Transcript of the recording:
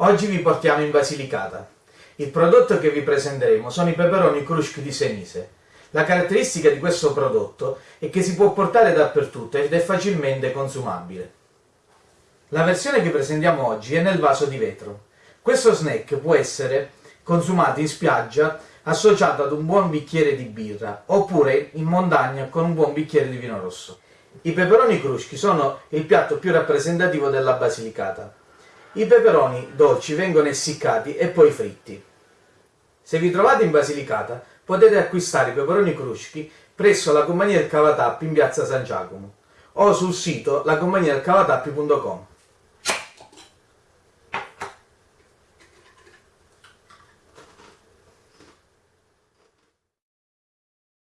Oggi vi portiamo in Basilicata. Il prodotto che vi presenteremo sono i peperoni cruschi di Senise. La caratteristica di questo prodotto è che si può portare dappertutto ed è facilmente consumabile. La versione che presentiamo oggi è nel vaso di vetro. Questo snack può essere consumato in spiaggia associato ad un buon bicchiere di birra oppure in montagna con un buon bicchiere di vino rosso. I peperoni cruschi sono il piatto più rappresentativo della Basilicata. I peperoni dolci vengono essiccati e poi fritti. Se vi trovate in Basilicata potete acquistare i peperoni cruschi presso la compagnia del Cavatappi in piazza San Giacomo o sul sito lacompagniadelcavatappi.com.